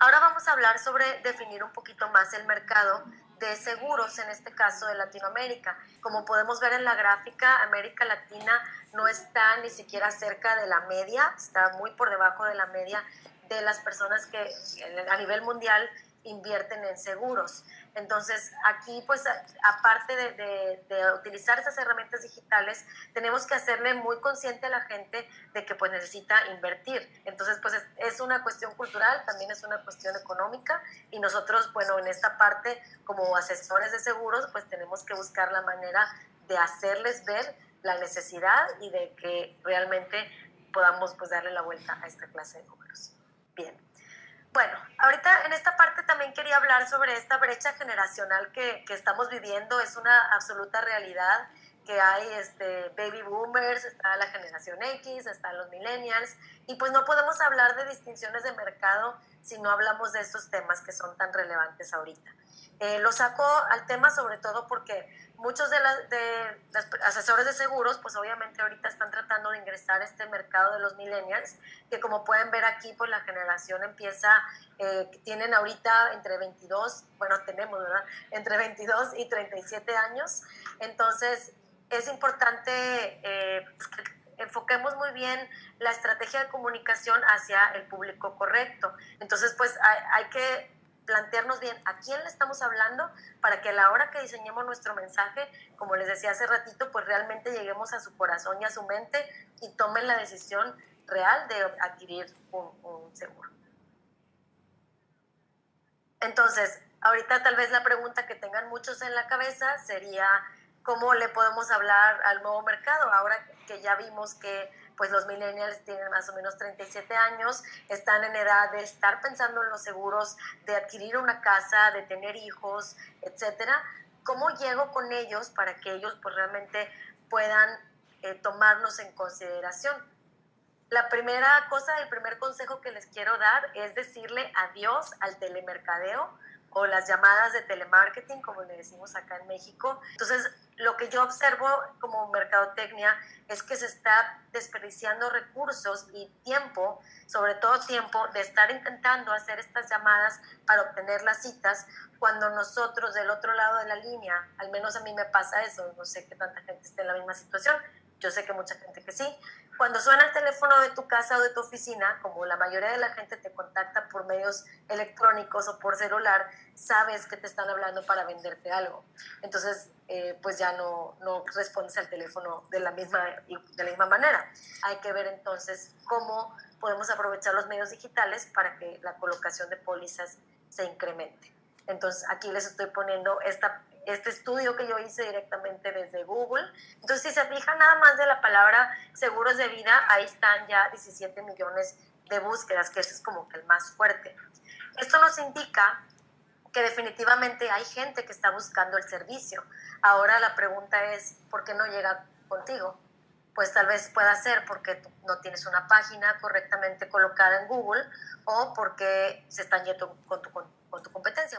Ahora vamos a hablar sobre definir un poquito más el mercado de seguros, en este caso de Latinoamérica. Como podemos ver en la gráfica, América Latina no está ni siquiera cerca de la media, está muy por debajo de la media de las personas que a nivel mundial invierten en seguros. Entonces, aquí, pues, aparte de, utilizar esas herramientas digitales, tenemos que hacerle muy consciente a la gente de que, pues, necesita invertir. Entonces, pues, es, una cuestión cultural, también es una cuestión económica, y nosotros, bueno, en esta parte, como asesores de seguros, pues, tenemos que buscar la manera de hacerles ver la necesidad y de que realmente podamos, pues, darle la vuelta a esta clase de números. Bien. Bueno, ahorita en esta parte también quería hablar sobre esta brecha generacional que, que estamos viviendo. Es una absoluta realidad que hay este, baby boomers, está la generación X, están los millennials, y pues no podemos hablar de distinciones de mercado si no hablamos de estos temas que son tan relevantes ahorita. Eh, lo saco al tema sobre todo porque muchos de, de los asesores de seguros, pues obviamente ahorita están tratando de ingresar a este mercado de los millennials, que como pueden ver aquí, pues la generación empieza, eh, tienen ahorita entre 22, bueno, tenemos, ¿verdad? Entre 22 y 37 años. Entonces, es importante eh, pues, que enfoquemos muy bien la estrategia de comunicación hacia el público correcto. Entonces, pues hay, hay que plantearnos bien a quién le estamos hablando para que a la hora que diseñemos nuestro mensaje, como les decía hace ratito, pues realmente lleguemos a su corazón y a su mente y tomen la decisión real de adquirir un, seguro. Entonces, ahorita tal vez la pregunta que tengan muchos en la cabeza sería, ¿cómo le podemos hablar al nuevo mercado? Ahora que ya vimos que pues los millennials tienen más o menos 37 años, están en edad de estar pensando en los seguros, de adquirir una casa, de tener hijos, etcétera. ¿Cómo llego con ellos para que ellos pues realmente puedan eh, tomarnos en consideración? La primera cosa, el primer consejo que les quiero dar es decirle adiós al telemercadeo o las llamadas de telemarketing, como le decimos acá en México. Entonces, lo que yo observo como mercadotecnia es que se está desperdiciando recursos y tiempo, sobre todo tiempo, de estar intentando hacer estas llamadas para obtener las citas, cuando nosotros del otro lado de la línea, al menos a mí me pasa eso, no sé que tanta gente esté en la misma situación, yo sé que mucha gente que sí, cuando suena el teléfono de tu casa o de tu oficina, como la mayoría de la gente te contacta por medios electrónicos o por celular, sabes que te están hablando para venderte algo. Entonces, eh, pues ya no, no respondes al teléfono de la, misma, de la misma manera. Hay que ver entonces cómo podemos aprovechar los medios digitales para que la colocación de pólizas se incremente. Entonces, aquí les estoy poniendo esta este estudio que yo hice directamente desde Google. Entonces, si se fijan nada más de la palabra seguros de vida, ahí están ya 17 millones de búsquedas, que ese es como que el más fuerte. Esto nos indica que definitivamente hay gente que está buscando el servicio. Ahora la pregunta es, ¿por qué no llega contigo? Pues tal vez pueda ser porque no tienes una página correctamente colocada en Google o porque se están yendo con tu, con tu competencia.